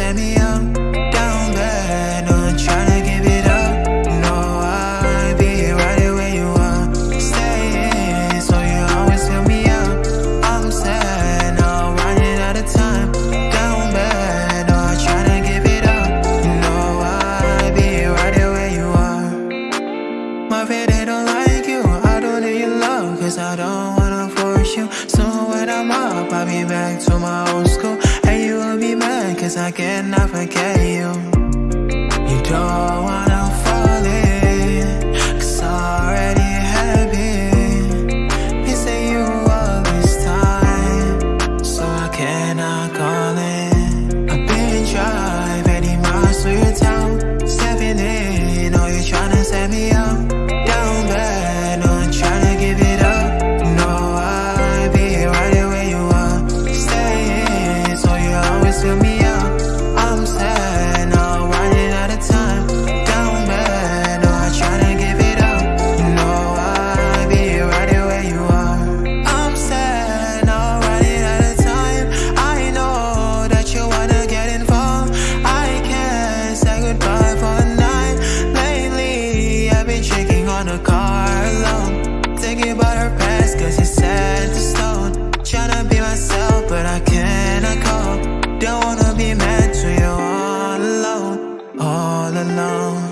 send me out I cannot forget you. You don't want all alone.